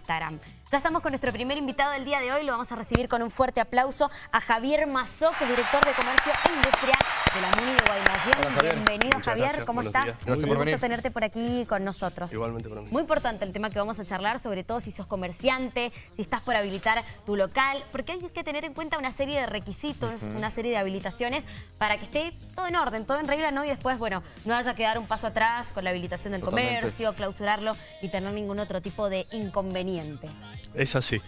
Instagram. Ya estamos con nuestro primer invitado del día de hoy, lo vamos a recibir con un fuerte aplauso a Javier Mazó, que es director de Comercio e Industria de la MUNI de Guaymallén. Bienvenido Javier, ¿cómo estás? Gracias por venir. tenerte por aquí con nosotros. Igualmente para mí. Muy importante el tema que vamos a charlar, sobre todo si sos comerciante, si estás por habilitar tu local, porque hay que tener en cuenta una serie de requisitos, una serie de habilitaciones para que esté todo en orden, todo en regla, ¿no? Y después, bueno, no haya que dar un paso atrás con la habilitación del comercio, clausurarlo y tener ningún otro tipo de inconveniente. Es así.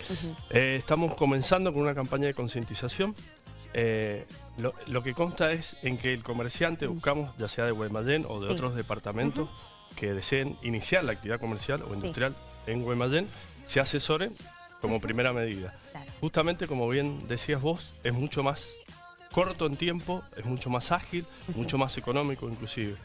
Eh, estamos comenzando con una campaña de concientización. Eh, lo, que consta es en que el comerciante buscamos, ya sea de Guaymallén o de otros departamentos que deseen iniciar la actividad comercial o industrial en Guaymallén, se asesoren como primera medida. Justamente como bien decías vos, es mucho más corto en tiempo, es mucho más ágil, mucho más económico inclusive.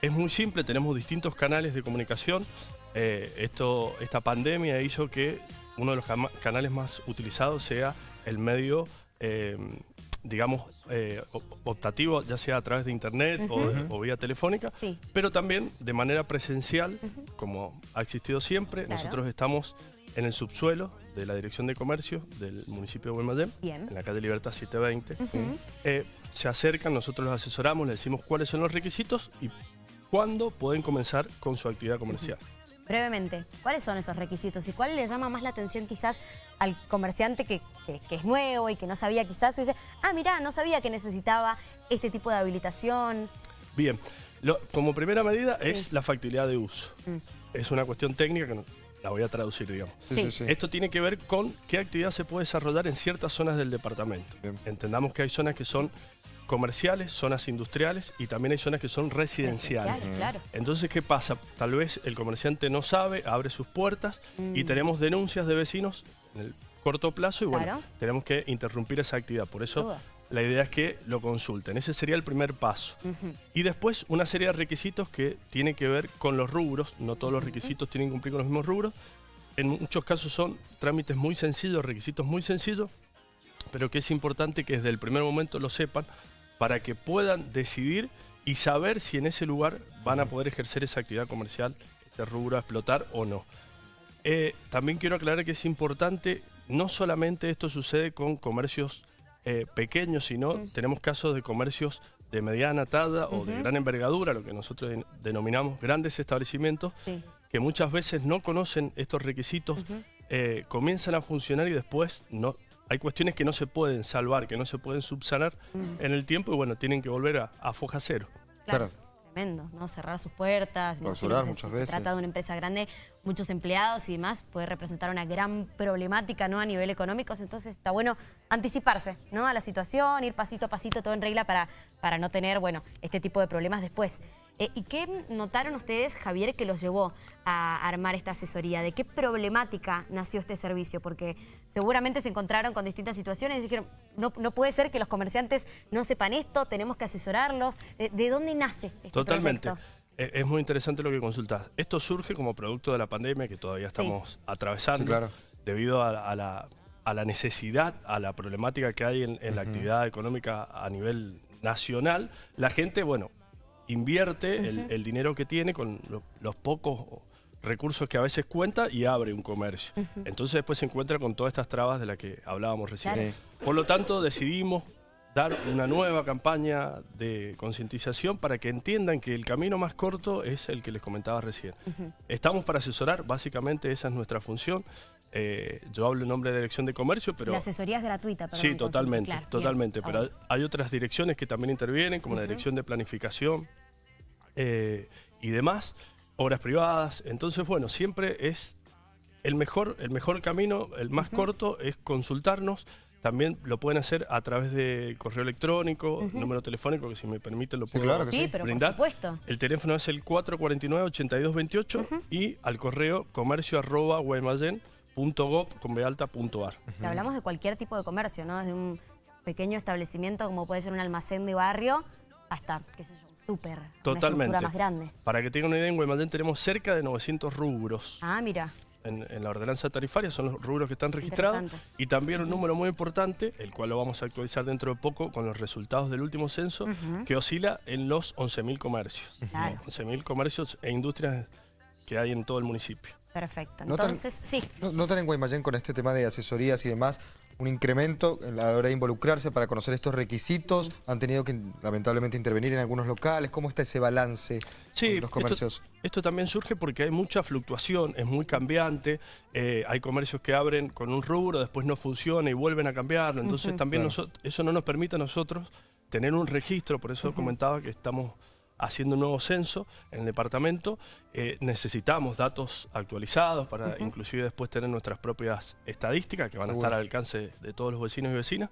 Es muy simple, tenemos distintos canales de comunicación. Eh, esto, esta pandemia hizo que uno de los canales más utilizados sea el medio, eh, digamos, eh, optativo, ya sea a través de internet o, vía telefónica, pero también de manera presencial, como ha existido siempre. Nosotros estamos en el subsuelo de la Dirección de Comercio del municipio de Guaymallén, en la calle Libertad 720. Eh, se acercan, nosotros los asesoramos, les decimos cuáles son los requisitos y cuándo pueden comenzar con su actividad comercial. Brevemente, ¿cuáles son esos requisitos y cuál le llama más la atención quizás al comerciante que, es nuevo y que no sabía quizás, y dice, ah, mira, no sabía que necesitaba este tipo de habilitación? Bien, como primera medida es la factibilidad de uso. Mm. Es una cuestión técnica que la voy a traducir, digamos. Esto tiene que ver con qué actividad se puede desarrollar en ciertas zonas del departamento. Entendamos que hay zonas que son comerciales, zonas industriales y también hay zonas que son residenciales. Entonces, ¿qué pasa? Tal vez el comerciante no sabe, abre sus puertas y mm. tenemos denuncias de vecinos en el corto plazo y bueno, tenemos que interrumpir esa actividad. Por eso la idea es que lo consulten. Ese sería el primer paso. Y después una serie de requisitos que tienen que ver con los rubros. No todos los requisitos tienen que cumplir con los mismos rubros. En muchos casos son trámites muy sencillos, requisitos muy sencillos, pero que es importante que desde el primer momento lo sepan para que puedan decidir y saber si en ese lugar van a poder ejercer esa actividad comercial, ese rubro a explotar o no. Eh, también quiero aclarar que es importante, no solamente esto sucede con comercios eh, pequeños, sino tenemos casos de comercios de mediana talla o de gran envergadura, lo que nosotros denominamos grandes establecimientos, que muchas veces no conocen estos requisitos, eh, comienzan a funcionar y después no, hay cuestiones que no se pueden salvar, que no se pueden subsanar en el tiempo y bueno, tienen que volver a, foja cero. Claro. Tremendo, ¿no? Cerrar sus puertas. Clausurar muchas veces. Se trata de una empresa grande, muchos empleados y demás, puede representar una gran problemática, ¿no? A nivel económico, entonces está bueno anticiparse, ¿no? A la situación, ir pasito a pasito, todo en regla para, para no tener, bueno, este tipo de problemas después. Eh, ¿Y qué notaron ustedes, Javier, que los llevó a armar esta asesoría? ¿De qué problemática nació este servicio? Porque seguramente se encontraron con distintas situaciones y dijeron, no, no puede ser que los comerciantes no sepan esto, tenemos que asesorarlos. ¿De, dónde nace este Totalmente. Eh, es muy interesante lo que consultás. Esto surge como producto de la pandemia que todavía estamos atravesando, claro. debido a, la, necesidad, a la problemática que hay en, la actividad económica a nivel nacional. La gente, bueno, invierte el, dinero que tiene con los pocos recursos que a veces cuenta y abre un comercio. Entonces después se encuentra con todas estas trabas de las que hablábamos recién. Por lo tanto decidimos dar una nueva campaña de concientización para que entiendan que el camino más corto es el que les comentaba recién. Estamos para asesorar, básicamente esa es nuestra función. Eh, yo hablo en nombre de la Dirección de Comercio, pero... La asesoría es gratuita. sí, totalmente, totalmente. pero hay otras direcciones que también intervienen, como la Dirección de Planificación eh, y demás, obras privadas. Entonces, bueno, siempre es el mejor, el mejor camino, el más corto, es consultarnos. También lo pueden hacer a través de correo electrónico, número telefónico, que si me permiten lo puedo claro sí, pero brindar. Por supuesto. El teléfono es el 449-8228 y al correo comercio arroba .gov.ar. Hablamos de cualquier tipo de comercio, ¿no? Desde un pequeño establecimiento como puede ser un almacén de barrio hasta, qué sé yo, súper, Totalmente. más grande. Para que tengan una idea, en Guaymallén tenemos cerca de 900 rubros. Ah, mira. En, la ordenanza tarifaria son los rubros que están registrados y también un número muy importante, el cual lo vamos a actualizar dentro de poco con los resultados del último censo, que oscila en los 11.000 comercios. 11.000 comercios e industrias que hay en todo el municipio. Perfecto. Entonces, sí. ¿Notan en Guaymallén con este tema de asesorías y demás un incremento a la hora de involucrarse para conocer estos requisitos? ¿Han tenido que lamentablemente intervenir en algunos locales? ¿Cómo está ese balance sí, los comercios? Esto, también surge porque hay mucha fluctuación, es muy cambiante. Eh, hay comercios que abren con un rubro, después no funciona y vuelven a cambiarlo. Entonces también eso no nos permite a nosotros tener un registro, por eso comentaba que estamos haciendo un nuevo censo en el departamento, eh, necesitamos datos actualizados para inclusive después tener nuestras propias estadísticas que van a estar al alcance de todos los vecinos y vecinas.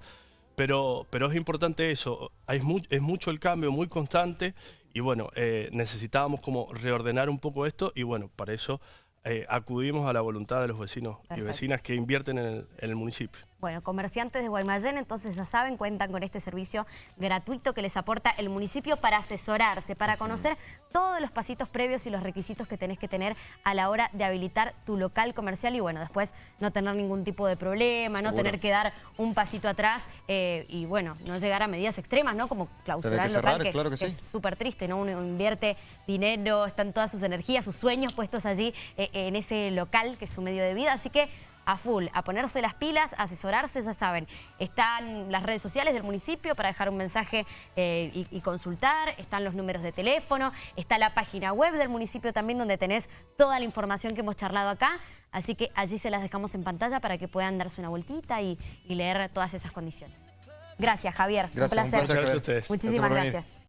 Pero, pero es importante eso, es, es mucho el cambio, muy constante. Y bueno, eh, necesitábamos como reordenar un poco esto y bueno, para eso eh, acudimos a la voluntad de los vecinos y vecinas que invierten en el municipio. Bueno, comerciantes de Guaymallén, entonces ya saben, cuentan con este servicio gratuito que les aporta el municipio para asesorarse, para conocer todos los pasitos previos y los requisitos que tenés que tener a la hora de habilitar tu local comercial y bueno, después no tener ningún tipo de problema, no tener que dar un pasito atrás eh, y bueno, no llegar a medidas extremas, ¿no? Como clausurar el local, que, es súper triste, ¿no? Uno invierte dinero, están todas sus energías, sus sueños puestos allí eh, en ese local que es su medio de vida, así que a full, a ponerse las pilas, a asesorarse, ya saben. Están las redes sociales del municipio para dejar un mensaje eh, y, consultar, están los números de teléfono, está la página web del municipio también donde tenés toda la información que hemos charlado acá. Así que allí se las dejamos en pantalla para que puedan darse una vueltita y, leer todas esas condiciones. Gracias, Javier. Gracias, un placer. Gracias a ustedes. Muchísimas gracias.